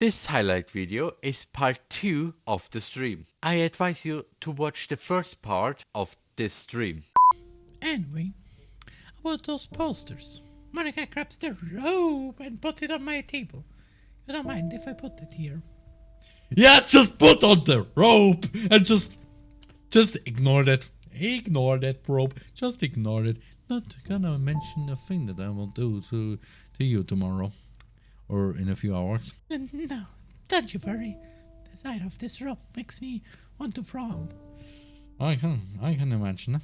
This highlight video is part 2 of the stream. I advise you to watch the first part of this stream. Anyway, about those posters. Monika grabs the rope and puts it on my table. You don't mind if I put it here? Yeah, just put on the rope and just just ignore that. Ignore that rope. Just ignore it. Not gonna mention a thing that I will do to to you tomorrow. Or in a few hours. No, don't you worry. The sight of this rope makes me want to frown. I can I can imagine.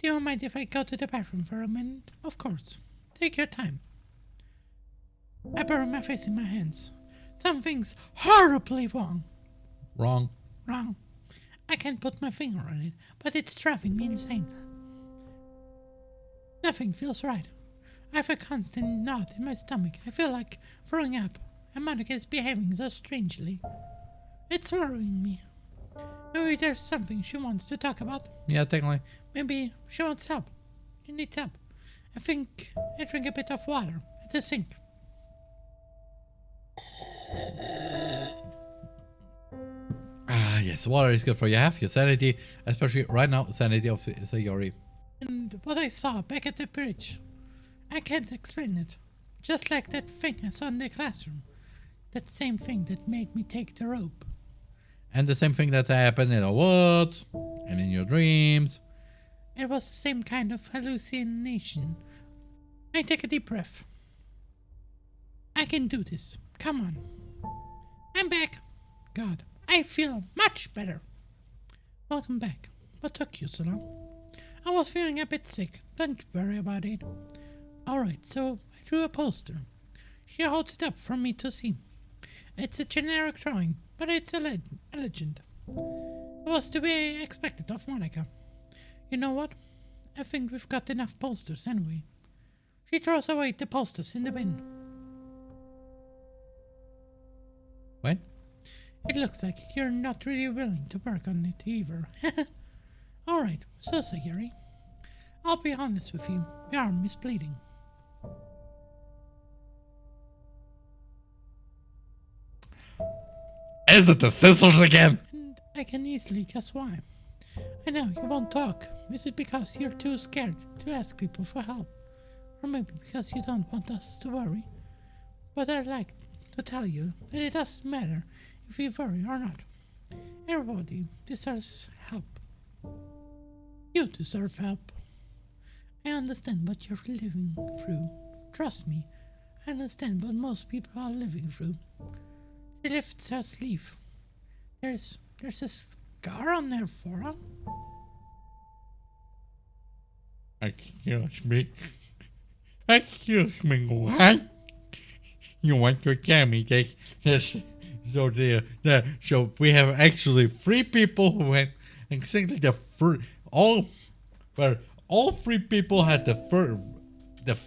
Do you mind if I go to the bathroom for a minute? Of course. Take your time. I bury my face in my hands. Something's horribly wrong. Wrong. Wrong. I can't put my finger on it, but it's driving me insane. Nothing feels right. I have a constant knot in my stomach. I feel like throwing up, and Monica is behaving so strangely. It's worrying me. Maybe there's something she wants to talk about. Yeah, technically. Maybe she wants help. She needs help. I think I drink a bit of water at the sink. Ah, yes, water is good for your health, your sanity, especially right now, sanity of Sayori. And what I saw back at the bridge, I can't explain it. Just like that thing I saw in the classroom. That same thing that made me take the rope. And the same thing that happened in the woods and in your dreams. It was the same kind of hallucination. I take a deep breath. I can do this. Come on. I'm back. God, I feel much better. Welcome back. What took you so long? I was feeling a bit sick. Don't worry about it. Alright, so I drew a poster. She holds it up for me to see. It's a generic drawing, but it's a, le a legend. It was to be expected of Monika. You know what? I think we've got enough posters anyway. She throws away the posters in the bin. What? It looks like you're not really willing to work on it either. Alright, so Sayori. I'll be honest with you, my arm is bleeding. Is it the scissors again? And I can easily guess why. I know you won't talk. Is it because you're too scared to ask people for help? Or maybe because you don't want us to worry? But I'd like to tell you that it doesn't matter if we worry or not. Everybody deserves help. You deserve help. I understand what you're living through. Trust me, I understand what most people are living through. She lifts her sleeve. There's there's a scar on her forearm. Excuse me. Excuse me, what? You want to tell me this? this so there, so we have actually three people who went exactly the first, all, where all three people had the first, the,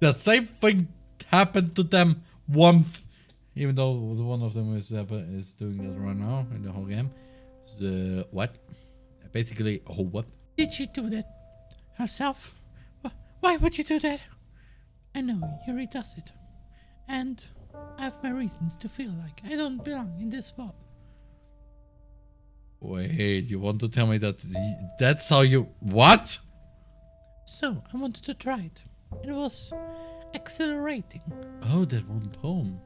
the same thing happened to them once, even though one of them is uh, is doing this right now in the whole game. The what? Basically, oh what? Did she do that herself? Why would you do that? I know Yuri does it. And I have my reasons to feel like I don't belong in this world. Wait, you want to tell me that that's how you what? So I wanted to try it. It was exhilarating. Oh, that one poem.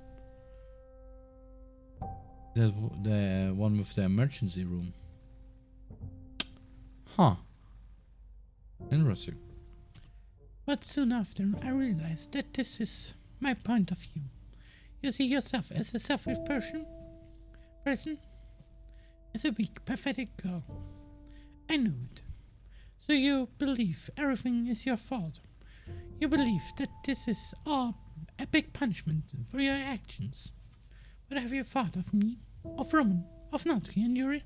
That the one with the emergency room. Huh. Interesting. But soon after, I realized that this is my point of view. You see yourself as a selfish person, person, as a weak, pathetic girl. I knew it. So you believe everything is your fault. You believe that this is all a big punishment for your actions. What have you thought of me, of Roman, of Natsuki and Yuri?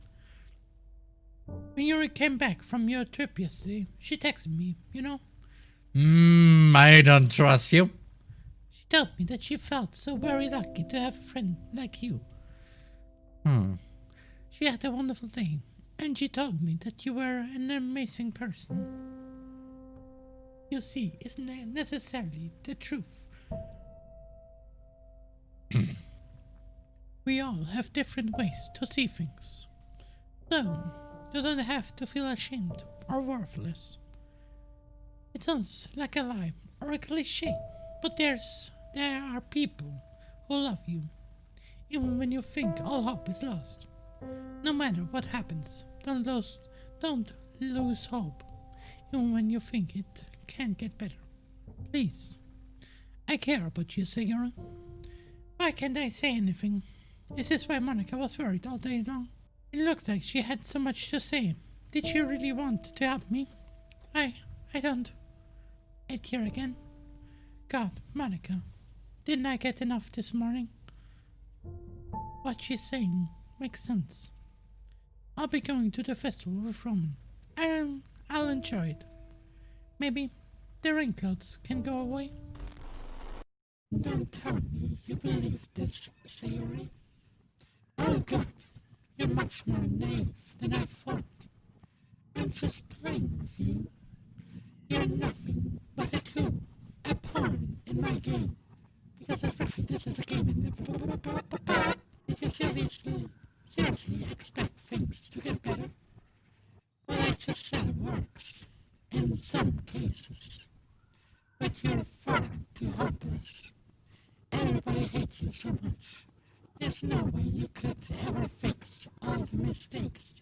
When Yuri came back from your trip yesterday, she texted me, you know? Hmm, I don't trust you. She told me that she felt so very lucky to have a friend like you. Hmm. She had a wonderful day, and she told me that you were an amazing person. You see, isn't that necessarily the truth? We all have different ways to see things. So, you don't have to feel ashamed or worthless. It sounds like a lie or a cliche, but there's there are people who love you, even when you think all hope is lost. No matter what happens, don't lose don't lose hope, even when you think it can't get better. Please, I care about you, Sigurd. Why can't I say anything? Is this why Monika was worried all day long? It looked like she had so much to say. Did she really want to help me? I I don't. Ed here again. God, Monika, didn't I get enough this morning? What she's saying makes sense. I'll be going to the festival with Roman. I'll, I'll enjoy it. Maybe the rain clouds can go away. Don't tell me you believe this, Sayori. Much more naive than I thought. I'm just playing with you. You're nothing but a tool, a pawn in my game. Because especially this is a game in the... Did you seriously, seriously expect things to get better? Well, I just said it works. In some cases. But you're far too hopeless. Everybody hates you so much. There's no way you could ever fix all the mistakes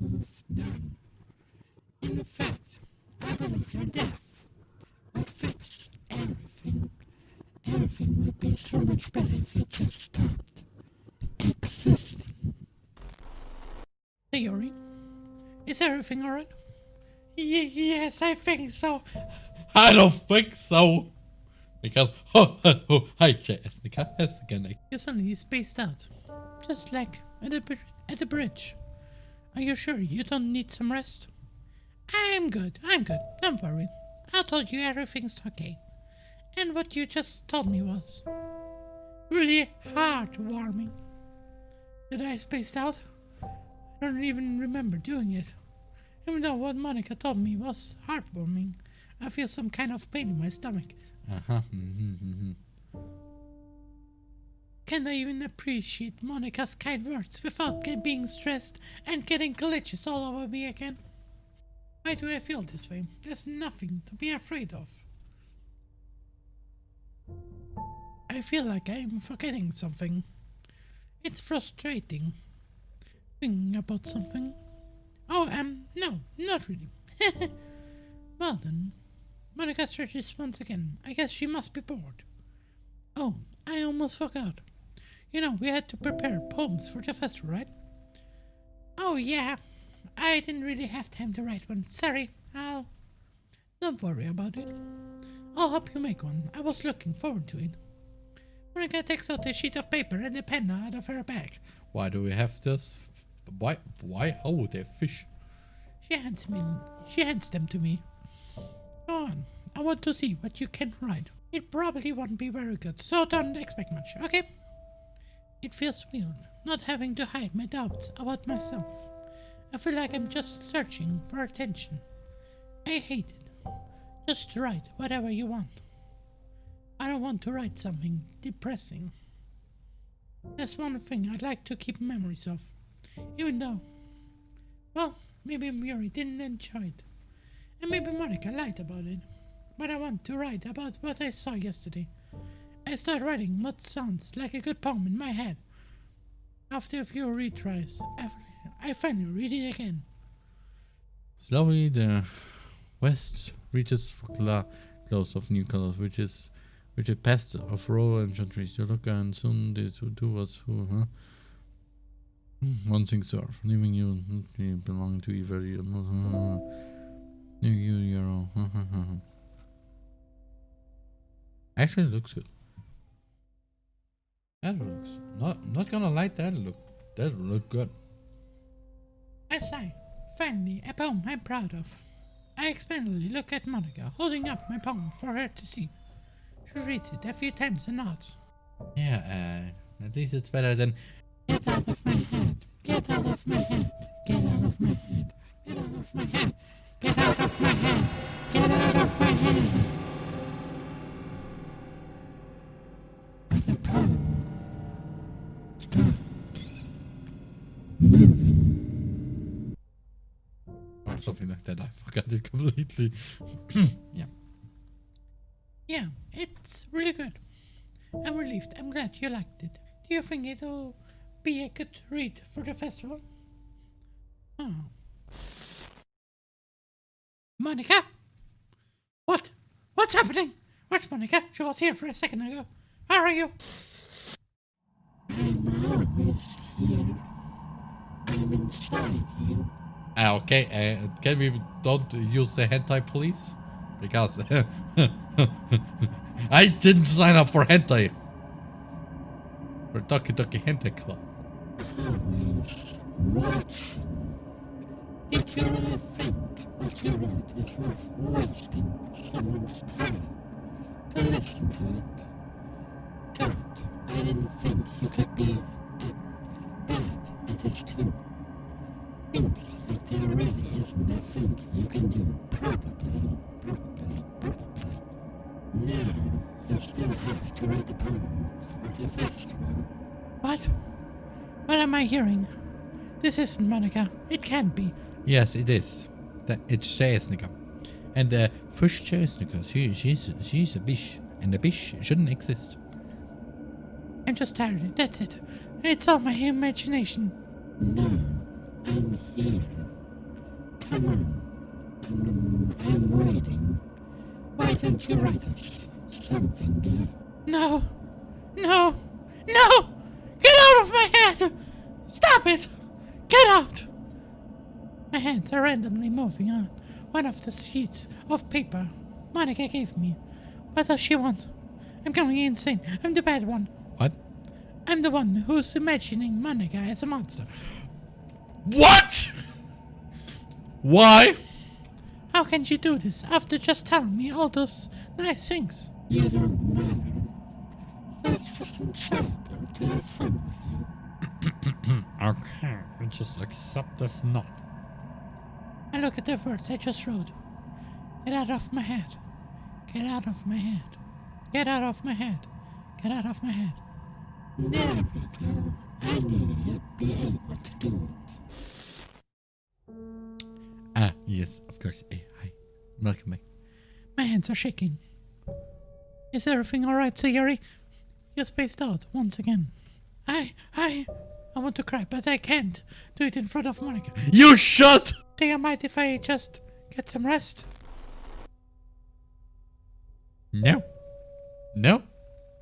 you've done. In fact, I believe your death would fix everything. Everything would be so much better if you just stopped existing. Theory? Is everything alright? Yes, I think so. I don't think so. Because, oh, oh, hi, Jessica. Jessica. You're suddenly spaced out. Just like at the, at the bridge. Are you sure you don't need some rest? I'm good, I'm good. Don't worry. I told you everything's okay. And what you just told me was really heartwarming. Did I spaced out? I don't even remember doing it. Even though what Monika told me was heartwarming, I feel some kind of pain in my stomach. Uh-huh. Mm-hmm. Can I even appreciate Monika's kind words without being stressed and getting glitches all over me again? Why do I feel this way? There's nothing to be afraid of. I feel like I'm forgetting something. It's frustrating. Thinking about something. Oh, um, no, not really. well then, Monika stretches once again. I guess she must be bored. Oh, I almost forgot. You know, we had to prepare poems for the festival, right? Oh, yeah. I didn't really have time to write one. Sorry. I'll. Don't worry about it. I'll help you make one. I was looking forward to it. Monika takes out a sheet of paper and a pen out of her bag. Why do we have this? Why? Why? Oh, they're fish. She hands me. She hands them to me. Go on. I want to see what you can write. It probably won't be very good, so don't expect much, okay? It feels weird, not having to hide my doubts about myself. I feel like I'm just searching for attention. I hate it. Just write whatever you want. I don't want to write something depressing. That's one thing I'd like to keep memories of. Even though, well, maybe Muri didn't enjoy it. And maybe Monika lied about it. But I want to write about what I saw yesterday. I start writing what sounds like a good poem in my head. After a few retries, I, finally read it again. Slowly, the west reaches for close of new colors, which is which is past of trees. You look and soon will do us who, huh? One thing, sir, leaving you mm, belong to either you. You, you, you're. Actually, looks good. That looks not not gonna lie. That look that look good. I sigh. Finally, a poem I'm proud of. I expectantly look at Monika, holding up my poem for her to see. She reads it a few times and nods. Yeah, uh, at least it's better than. Get out of my head! Get out of my head! Get out of my head! Get out of my head! Get out of my head! Get out of my head! or something like that. I forgot it completely. yeah. Yeah, it's really good. I'm relieved. I'm glad you liked it. Do you think it'll be a good read for the festival? Oh. Monika? What? What's happening? Where's Monika? She was here for a second ago. Where are you? I'm always here. I'm inside you. Uh, okay, uh, can we don't use the hentai, please? Because I didn't sign up for hentai. For Doki Doki Hentai Club. Did you really think what you wrote is worth wasting someone's time to listen to it? Don't. I didn't think you could be that bad at this too. Seems like there really isn't a thing you can do probably, probably, probably. Now, you still have to write the poem for the festival. What? What am I hearing? This isn't Monika. It can't be. Yes, it is. That it's Chesnica. And uh, the first Chesnica, she, she's she's a bitch, and a bitch shouldn't exist. I'm just tired. That's it. It's all my imagination. No, I'm here. Come on. I'm waiting. Why don't you write us something, dear? No. No. No! Get out of my head! Stop it! Get out! My hands are randomly moving on one of the sheets of paper Monika gave me. What does she want? I'm going insane. I'm the bad one. What? I'm the one who's imagining Monika as a monster. What? Why? How can she do this after just telling me all those nice things? You don't matter. So it's just enjoyable to have fun with you. Okay, we just accept this not. I look at the words I just wrote. Get out of my head. Get out of my head. Get out of my head. Get out of my head. There we go. I you'd be able to do it. Ah, yes, of course. Hey, hi. Welcome back. My hands are shaking. Is everything alright, Sigari? You're spaced out once again. I, I, I want to cry, but I can't do it in front of Monika. You shut! Do you mind if I just get some rest? No. No.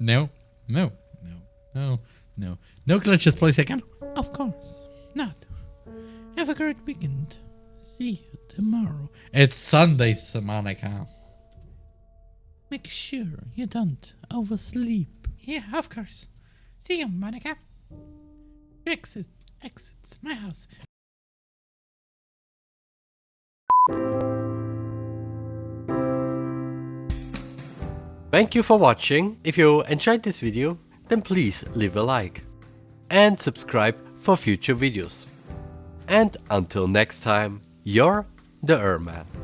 No. No. No. No. No. No glitches, please, again. Of course not. Have a great weekend. See you tomorrow. It's Sunday, Monika. Make sure you don't oversleep. Yeah, of course. See you, Monika. Exit, exits my house. Thank you for watching. If you enjoyed this video, then please leave a like and subscribe for future videos. And until next time, you're the Erman.